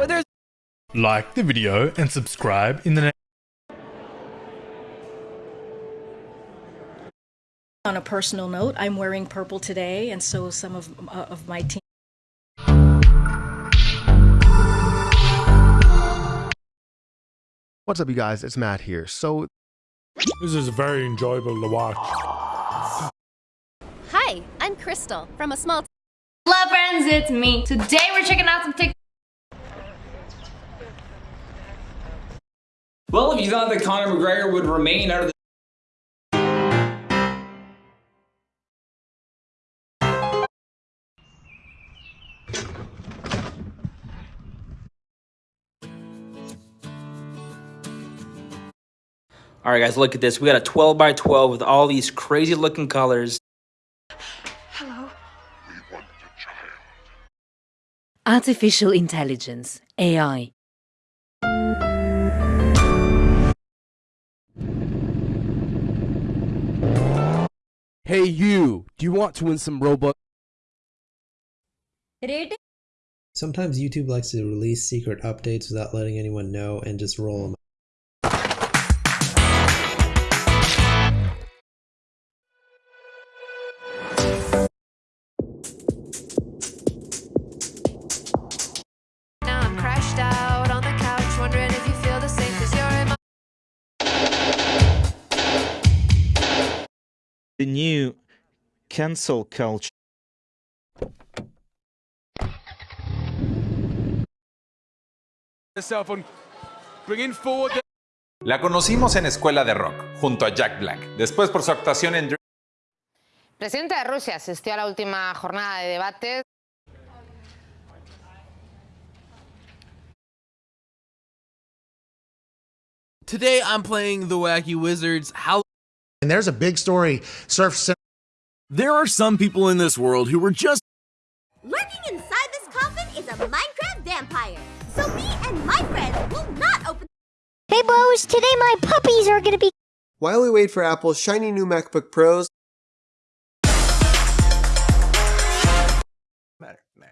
But there's Like the video and subscribe in the next On a personal note, I'm wearing purple today, and so some of uh, of my team. What's up, you guys? It's Matt here. So, This is very enjoyable to watch. Hi, I'm Crystal from a small Hello friends, it's me. Today we're checking out some TikTok. Well, if you thought that Conor McGregor would remain out of the All right, guys, look at this. We got a 12 by 12 with all these crazy looking colors. Hello. Artificial Intelligence, AI. Hey you, do you want to win some Robux? Sometimes YouTube likes to release secret updates without letting anyone know and just roll them. The new cancel culture. La conocimos en Escuela de Rock, junto a Jack Black. Después por su actuación en El presidente de Rusia asistió a la última jornada de debates. Today I'm playing the Wacky Wizards. How And there's a big story Surf. There are some people in this world who were just. Lurking inside this coffin is a Minecraft vampire. So me and my friends will not open. Hey, bros, today my puppies are gonna be. While we wait for Apple's shiny new MacBook Pros. Matter, matter.